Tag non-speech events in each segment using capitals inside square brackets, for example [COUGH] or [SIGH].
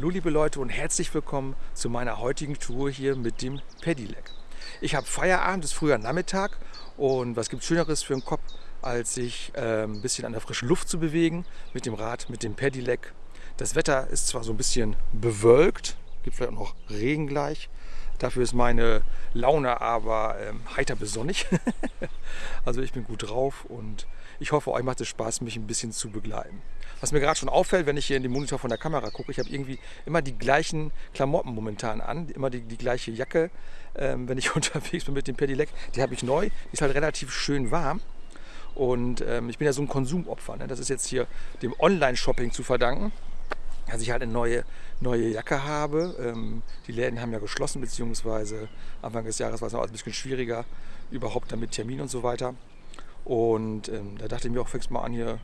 Hallo liebe Leute und herzlich willkommen zu meiner heutigen Tour hier mit dem Pedelec. Ich habe Feierabend, es ist früher Nachmittag und was gibt Schöneres für den Kopf, als sich äh, ein bisschen an der frischen Luft zu bewegen mit dem Rad, mit dem Pedelec. Das Wetter ist zwar so ein bisschen bewölkt, gibt vielleicht auch noch Regen gleich, Dafür ist meine Laune aber ähm, heiter besonnig. [LAUGHS] also ich bin gut drauf und ich hoffe, euch macht es Spaß, mich ein bisschen zu begleiten. Was mir gerade schon auffällt, wenn ich hier in den Monitor von der Kamera gucke, ich habe irgendwie immer die gleichen Klamotten momentan an, immer die, die gleiche Jacke, ähm, wenn ich [LAUGHS] unterwegs bin mit dem Pedelec. Die habe ich neu, die ist halt relativ schön warm. Und ähm, ich bin ja so ein Konsumopfer. Ne? Das ist jetzt hier dem Online-Shopping zu verdanken dass ich halt eine neue, neue Jacke habe. Ähm, die Läden haben ja geschlossen, beziehungsweise Anfang des Jahres war es noch ein bisschen schwieriger, überhaupt damit Termin und so weiter. Und ähm, da dachte ich mir auch, fängst mal an hier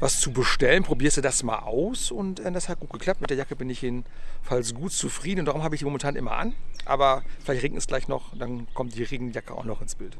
was zu bestellen, probierst du das mal aus und äh, das hat gut geklappt. Mit der Jacke bin ich jedenfalls gut zufrieden und darum habe ich die momentan immer an. Aber vielleicht regnet es gleich noch, dann kommt die Regenjacke auch noch ins Bild.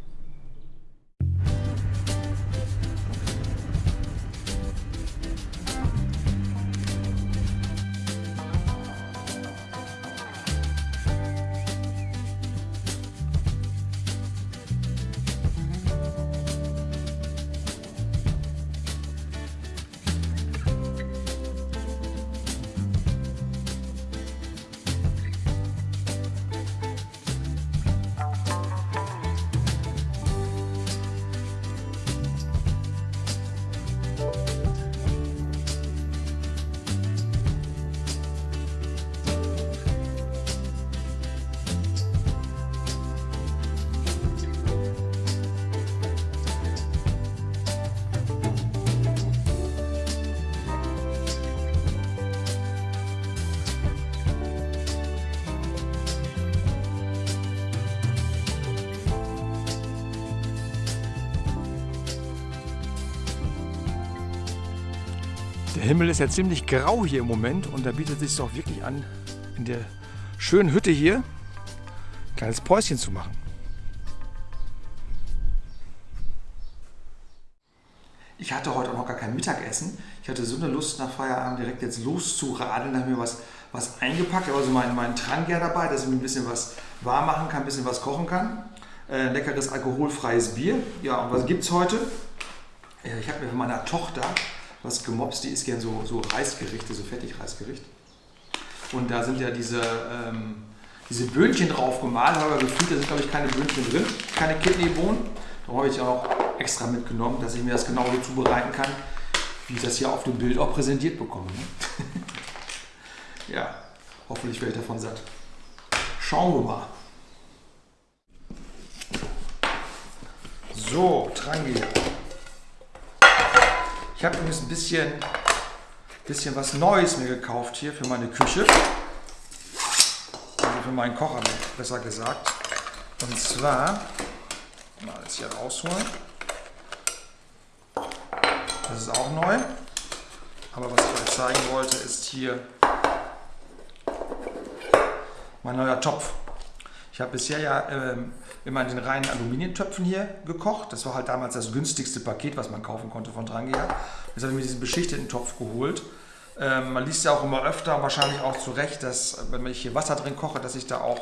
Der Himmel ist ja ziemlich grau hier im Moment und da bietet es sich doch wirklich an, in der schönen Hütte hier ein kleines Päuschen zu machen. Ich hatte heute auch noch gar kein Mittagessen. Ich hatte so eine Lust nach Feierabend direkt jetzt loszuradeln. Da habe ich mir was, was eingepackt. Also meinen, meinen Trangier dabei, dass ich mir ein bisschen was warm machen kann, ein bisschen was kochen kann. Äh, leckeres alkoholfreies Bier. Ja, und was gibt es heute? Ich habe mir von meiner Tochter was gemobst, die isst gern so, so Reisgerichte, so Fertigreisgericht. Und da sind ja diese, ähm, diese Böhnchen drauf gemalt, aber gefühlt, da sind glaube ich keine Böhnchen drin, keine Kidneybohnen. Da habe ich auch extra mitgenommen, dass ich mir das genauso zubereiten kann, wie ich das hier auf dem Bild auch präsentiert bekomme. Ne? [LAUGHS] ja, hoffentlich werde ich davon satt. Schauen wir mal. So, Trangi. Ich habe übrigens ein bisschen, bisschen was Neues mir gekauft hier für meine Küche. Also für meinen Kocher, besser gesagt. Und zwar, mal das hier rausholen. Das ist auch neu. Aber was ich euch zeigen wollte, ist hier mein neuer Topf. Ich habe bisher ja ähm, immer in den reinen Aluminiumtöpfen hier gekocht. Das war halt damals das günstigste Paket, was man kaufen konnte von Drangia. Jetzt habe ich mir diesen beschichteten Topf geholt. Ähm, man liest ja auch immer öfter, wahrscheinlich auch zu Recht, dass wenn ich hier Wasser drin koche, dass ich da auch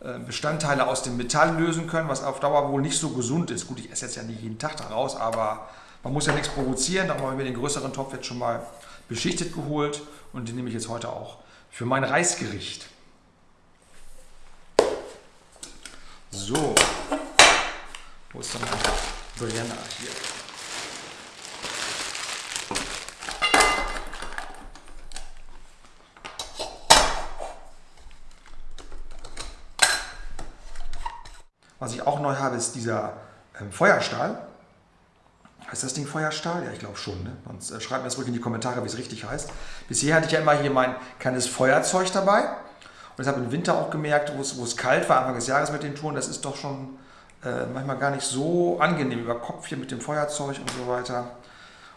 äh, Bestandteile aus dem Metall lösen können, was auf Dauer wohl nicht so gesund ist. Gut, ich esse jetzt ja nicht jeden Tag daraus, aber man muss ja nichts provozieren. Darum habe ich mir den größeren Topf jetzt schon mal beschichtet geholt und den nehme ich jetzt heute auch für mein Reisgericht. So, wo ist dann mein Brenner hier? Was ich auch neu habe, ist dieser ähm, Feuerstahl. Heißt das Ding Feuerstahl? Ja, ich glaube schon. Ne? Sonst äh, schreibt mir das ruhig in die Kommentare, wie es richtig heißt. Bisher hatte ich ja immer hier mein kleines Feuerzeug dabei. Und habe im Winter auch gemerkt, wo es, wo es kalt war, Anfang des Jahres mit den Touren, das ist doch schon äh, manchmal gar nicht so angenehm über Kopf hier mit dem Feuerzeug und so weiter.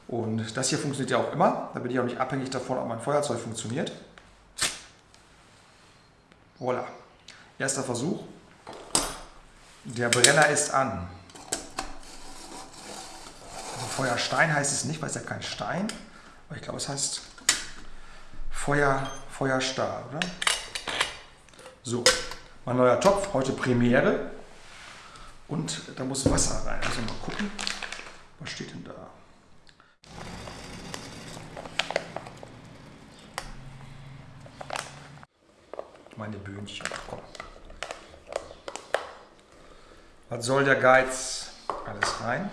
Und das hier funktioniert ja auch immer. Da bin ich auch nicht abhängig davon, ob mein Feuerzeug funktioniert. Voilà. Erster Versuch. Der Brenner ist an. Also Feuerstein heißt es nicht, weil es ja kein Stein. Aber ich glaube, es heißt Feuer, Feuerstar, oder? So, mein neuer Topf, heute Premiere. Und da muss Wasser rein. Also mal gucken, was steht denn da? Meine Böhnchen, komm. Was soll der Geiz? Alles rein.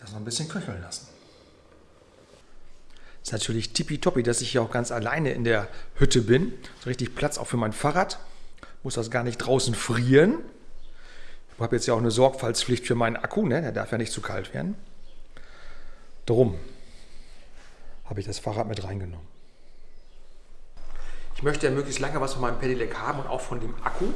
Das noch ein bisschen köcheln lassen. Natürlich tippitoppi, dass ich hier auch ganz alleine in der Hütte bin. So richtig Platz auch für mein Fahrrad. Muss das gar nicht draußen frieren. Ich habe jetzt ja auch eine Sorgfaltspflicht für meinen Akku, ne? der darf ja nicht zu kalt werden. Drum habe ich das Fahrrad mit reingenommen. Ich möchte ja möglichst lange was von meinem Pedelec haben und auch von dem Akku.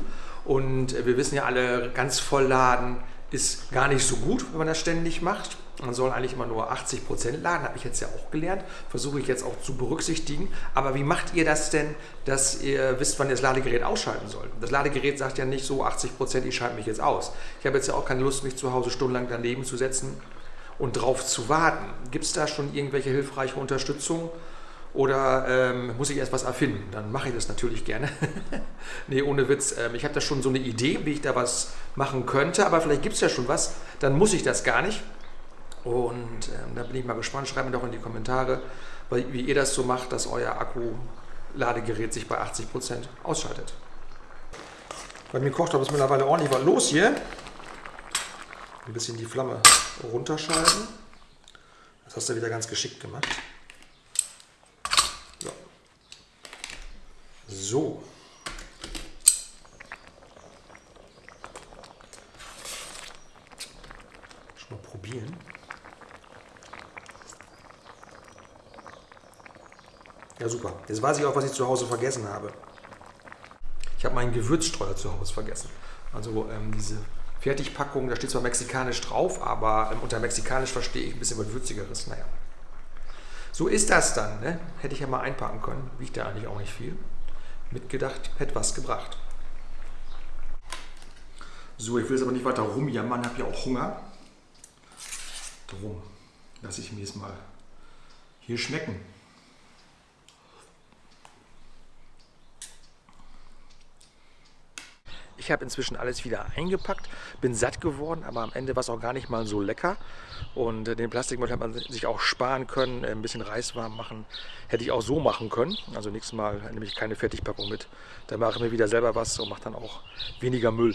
Und wir wissen ja alle, ganz voll laden ist gar nicht so gut, wenn man das ständig macht. Man soll eigentlich immer nur 80 Prozent laden, habe ich jetzt ja auch gelernt. Versuche ich jetzt auch zu berücksichtigen. Aber wie macht ihr das denn, dass ihr wisst, wann ihr das Ladegerät ausschalten sollt? Das Ladegerät sagt ja nicht so 80%, Prozent, ich schalte mich jetzt aus. Ich habe jetzt ja auch keine Lust, mich zu Hause stundenlang daneben zu setzen und drauf zu warten. Gibt es da schon irgendwelche hilfreiche Unterstützung? Oder ähm, muss ich erst was erfinden? Dann mache ich das natürlich gerne. [LAUGHS] nee, ohne Witz. Ähm, ich habe da schon so eine Idee, wie ich da was machen könnte, aber vielleicht gibt es ja schon was. Dann muss ich das gar nicht. Und ähm, da bin ich mal gespannt. Schreibt mir doch in die Kommentare, wie ihr das so macht, dass euer Akku-Ladegerät sich bei 80% ausschaltet. Bei mir kocht aber es mittlerweile ordentlich was los hier. Ein bisschen die Flamme runterschalten. Das hast du wieder ganz geschickt gemacht. So. Schon mal probieren. Ja, super. Jetzt weiß ich auch, was ich zu Hause vergessen habe. Ich habe meinen Gewürzstreuer zu Hause vergessen. Also ähm, diese Fertigpackung, da steht zwar mexikanisch drauf, aber ähm, unter mexikanisch verstehe ich ein bisschen was Würzigeres. Naja. So ist das dann. Ne? Hätte ich ja mal einpacken können. Wiegt ja eigentlich auch nicht viel. Mitgedacht, hätte was gebracht. So, ich will jetzt aber nicht weiter rumjammern, habe ja auch Hunger. Drum lasse ich mir jetzt mal hier schmecken. Ich habe inzwischen alles wieder eingepackt, bin satt geworden, aber am Ende war es auch gar nicht mal so lecker. Und äh, den Plastikmüll hat man sich auch sparen können, äh, ein bisschen Reis warm machen. Hätte ich auch so machen können. Also nächstes Mal nehme ich keine Fertigpackung mit. Dann mache ich mir wieder selber was und mache dann auch weniger Müll.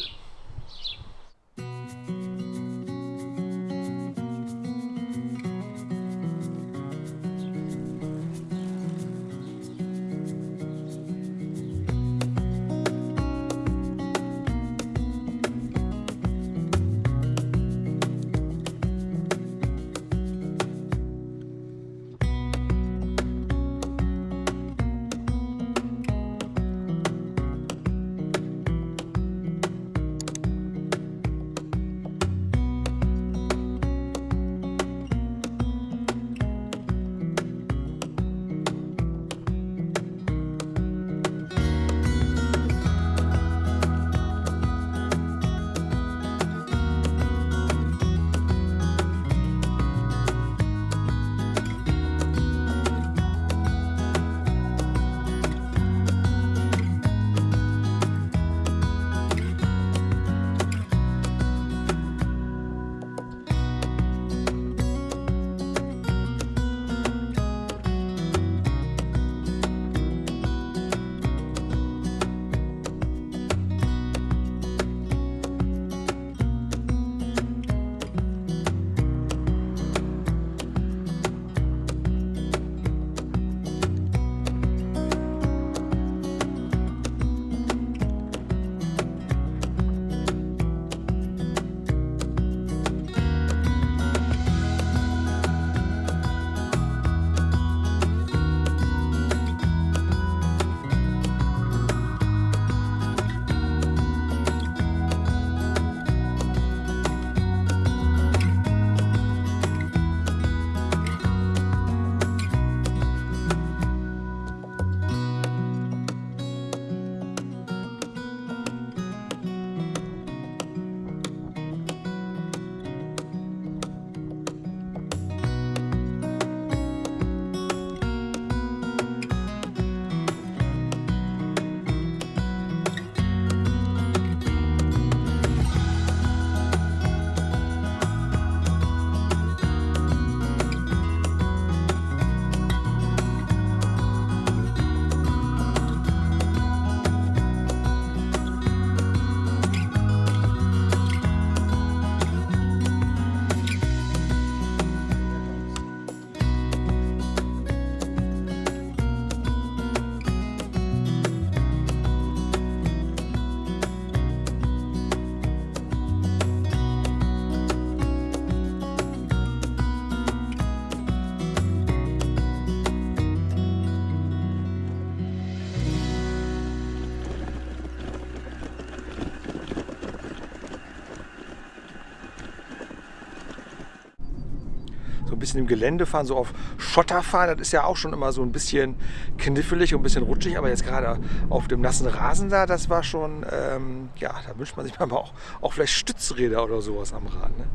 Bisschen im Gelände fahren, so auf Schotter fahren, das ist ja auch schon immer so ein bisschen knifflig und ein bisschen rutschig, aber jetzt gerade auf dem nassen Rasen da, das war schon, ähm, ja, da wünscht man sich [LAUGHS] mal auch, auch vielleicht Stützräder oder sowas am Rad. Ne?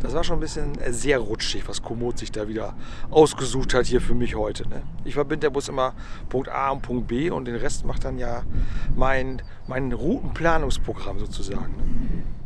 Das war schon ein bisschen äh, sehr rutschig, was Komoot sich da wieder ausgesucht hat hier für mich heute. Ne? Ich verbinde der Bus immer Punkt A und Punkt B und den Rest macht dann ja mein, mein Routenplanungsprogramm sozusagen. Ne?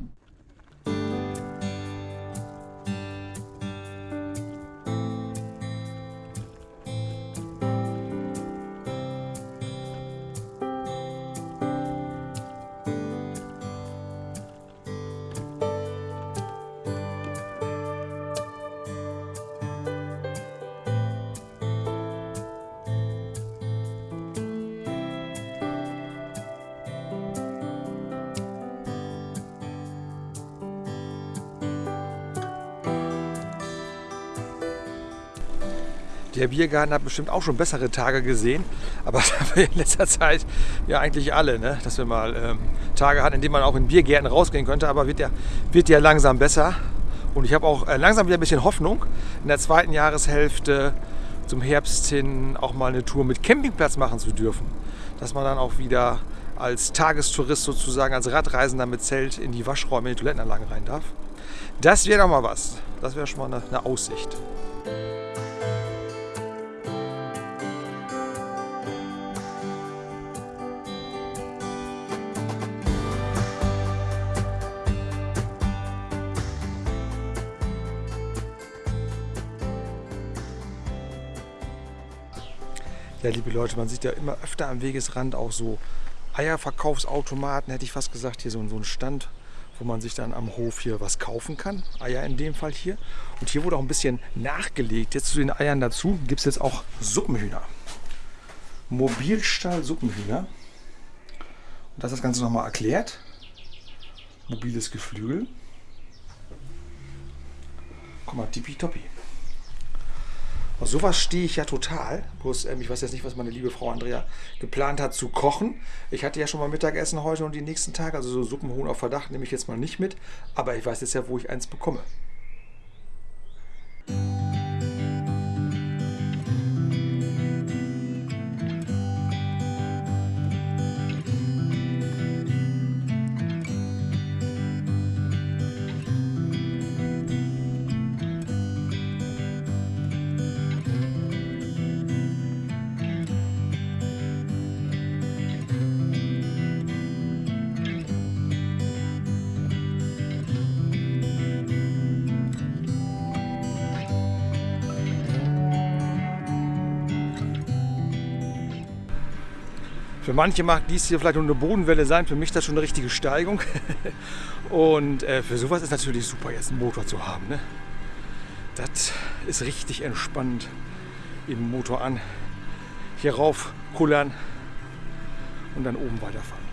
Der Biergarten hat bestimmt auch schon bessere Tage gesehen, aber [LAUGHS] das haben wir in letzter Zeit ja eigentlich alle, ne? dass wir mal ähm, Tage hatten, in denen man auch in Biergärten rausgehen könnte, aber wird ja, wird ja langsam besser. Und ich habe auch äh, langsam wieder ein bisschen Hoffnung, in der zweiten Jahreshälfte zum Herbst hin auch mal eine Tour mit Campingplatz machen zu dürfen. Dass man dann auch wieder als Tagestourist sozusagen, als Radreisender mit Zelt in die Waschräume, in die Toilettenanlagen rein darf. Das wäre doch mal was. Das wäre schon mal eine, eine Aussicht. Ja, liebe Leute, man sieht ja immer öfter am Wegesrand auch so Eierverkaufsautomaten, hätte ich fast gesagt. Hier so, so ein Stand, wo man sich dann am Hof hier was kaufen kann. Eier in dem Fall hier. Und hier wurde auch ein bisschen nachgelegt. Jetzt zu den Eiern dazu gibt es jetzt auch Suppenhühner. Mobilstall Suppenhühner. Und das ist das Ganze nochmal erklärt. Mobiles Geflügel. Guck mal, tippitoppi. Auf sowas stehe ich ja total. Bloß, ähm, ich weiß jetzt nicht, was meine liebe Frau Andrea geplant hat zu kochen. Ich hatte ja schon mal Mittagessen heute und die nächsten Tage. Also so Suppenhuhn auf Verdacht nehme ich jetzt mal nicht mit. Aber ich weiß jetzt ja, wo ich eins bekomme. Für manche mag dies hier vielleicht nur eine Bodenwelle sein, für mich das schon eine richtige Steigung. [LAUGHS] Und äh, für sowas ist natürlich super, jetzt einen Motor zu haben. Ne? Das ist richtig entspannt. Eben Motor an, hier rauf kullern und dann oben weiterfahren.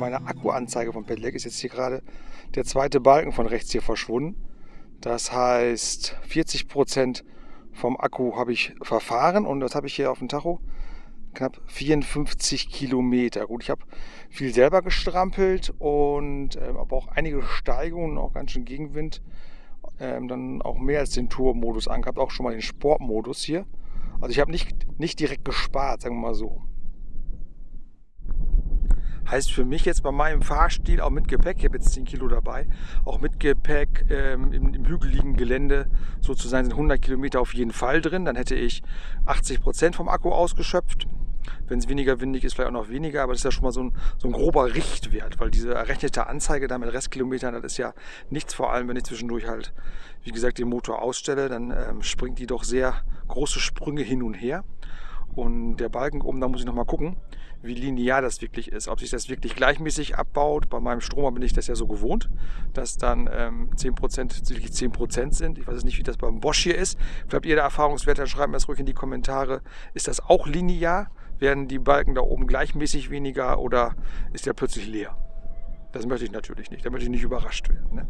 Meiner Akkuanzeige vom Pedelec ist jetzt hier gerade der zweite Balken von rechts hier verschwunden. Das heißt, 40 Prozent vom Akku habe ich verfahren und das habe ich hier auf dem Tacho knapp 54 Kilometer. Gut, ich habe viel selber gestrampelt und äh, aber auch einige Steigungen, auch ganz schön Gegenwind. Ähm, dann auch mehr als den Tour-Modus angehabt, auch schon mal den Sportmodus hier. Also ich habe nicht, nicht direkt gespart, sagen wir mal so. Heißt für mich jetzt bei meinem Fahrstil auch mit Gepäck, ich habe jetzt 10 Kilo dabei, auch mit Gepäck ähm, im, im, hügeligen Gelände sozusagen sind 100 Kilometer auf jeden Fall drin. Dann hätte ich 80 Prozent vom Akku ausgeschöpft. Wenn es weniger windig ist, vielleicht auch noch weniger, aber das ist ja schon mal so ein, so ein grober Richtwert, weil diese errechnete Anzeige da mit Restkilometern, das ist ja nichts, vor allem wenn ich zwischendurch halt, wie gesagt, den Motor ausstelle, dann ähm, springt die doch sehr große Sprünge hin und her. Und der Balken oben, da muss ich nochmal gucken, wie linear das wirklich ist. Ob sich das wirklich gleichmäßig abbaut. Bei meinem Stromer bin ich das ja so gewohnt, dass dann ähm, 10% wirklich 10% sind. Ich weiß nicht, wie das beim Bosch hier ist. Vielleicht habt ihr da Erfahrungswerte, schreibt mir das ruhig in die Kommentare. Ist das auch linear? Werden die Balken da oben gleichmäßig weniger oder ist der plötzlich leer? Das möchte ich natürlich nicht. Da möchte ich nicht überrascht werden. Ne?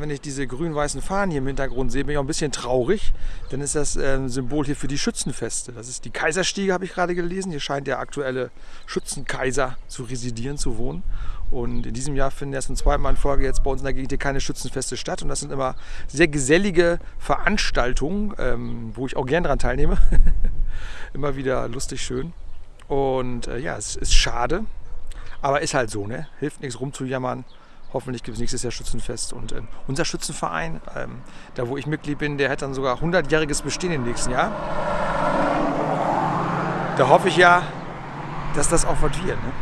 Wenn ich diese grün-weißen Fahnen hier im Hintergrund sehe, bin ich auch ein bisschen traurig. Dann ist das ähm, Symbol hier für die Schützenfeste. Das ist die Kaiserstiege, habe ich gerade gelesen. Hier scheint der aktuelle Schützenkaiser zu residieren, zu wohnen. Und in diesem Jahr finden erst ein zweiten Mal in Folge jetzt bei uns in der Gegend hier keine Schützenfeste statt. Und das sind immer sehr gesellige Veranstaltungen, ähm, wo ich auch gern daran teilnehme. [LAUGHS] immer wieder lustig, schön. Und äh, ja, es ist schade, aber ist halt so, ne? Hilft nichts rumzujammern. Hoffentlich gibt es nächstes Jahr Schützenfest. Und äh, unser Schützenverein, ähm, da wo ich Mitglied bin, der hat dann sogar 100-jähriges Bestehen im nächsten Jahr. Da hoffe ich ja, dass das auch was wird. Ne?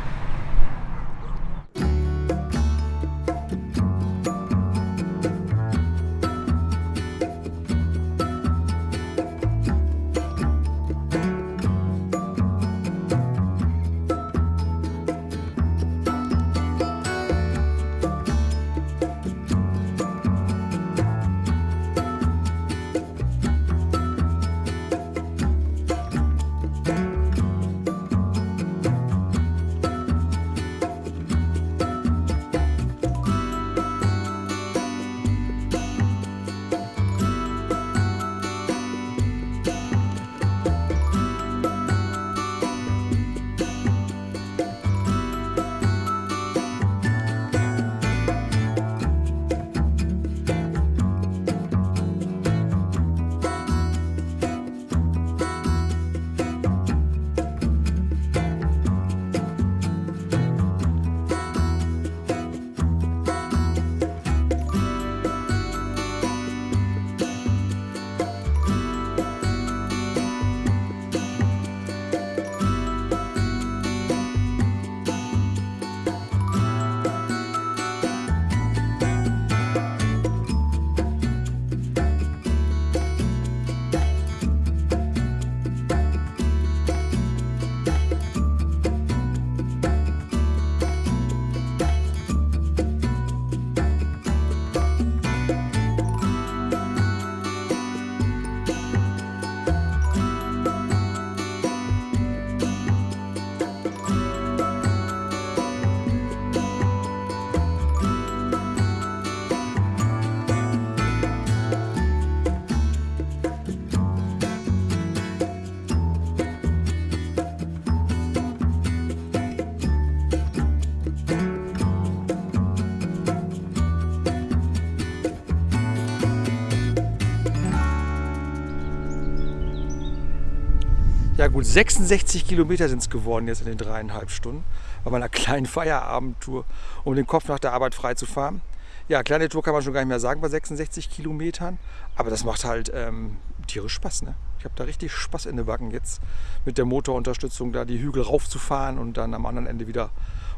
Ja gut, 66 Kilometer sind es geworden jetzt in den dreieinhalb Stunden bei meiner kleinen Feierabendtour, um den Kopf nach der Arbeit frei zu fahren. Ja, kleine Tour kann man schon gar nicht mehr sagen bei 66 Kilometern, aber das macht halt ähm, tierisch Spaß. Ne? Ich habe da richtig Spaß in den Backen jetzt mit der Motorunterstützung da die Hügel raufzufahren und dann am anderen Ende wieder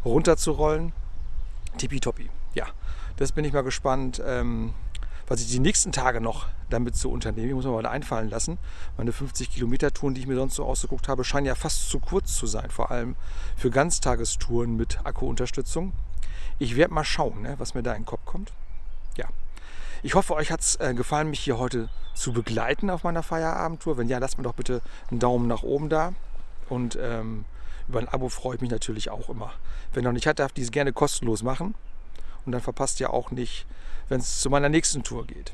runterzurollen. Tippitoppi. Ja, das bin ich mal gespannt. Ähm, was ich die nächsten Tage noch damit zu unternehmen. Ich muss mir mal einfallen lassen. Meine 50 Kilometer Touren, die ich mir sonst so ausgeguckt habe, scheinen ja fast zu kurz zu sein. Vor allem für Ganztagestouren mit Akkuunterstützung. Ich werde mal schauen, ne, was mir da in den Kopf kommt. Ja. Ich hoffe, euch hat es äh, gefallen, mich hier heute zu begleiten auf meiner Feierabendtour. Wenn ja, lasst mir doch bitte einen Daumen nach oben da. Und ähm, über ein Abo freue ich mich natürlich auch immer. Wenn noch nicht hat, darf dies gerne kostenlos machen. Und dann verpasst ihr auch nicht, wenn es zu meiner nächsten Tour geht.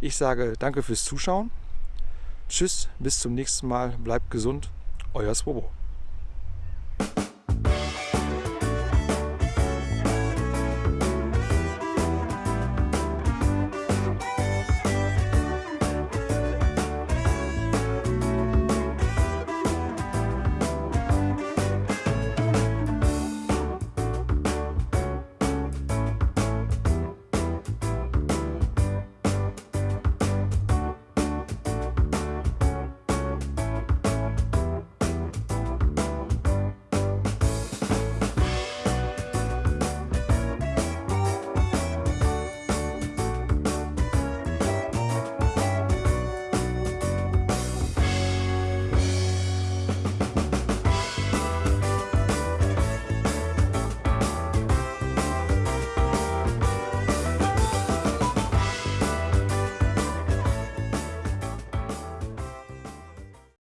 Ich sage danke fürs Zuschauen. Tschüss, bis zum nächsten Mal. Bleibt gesund. Euer Swobo.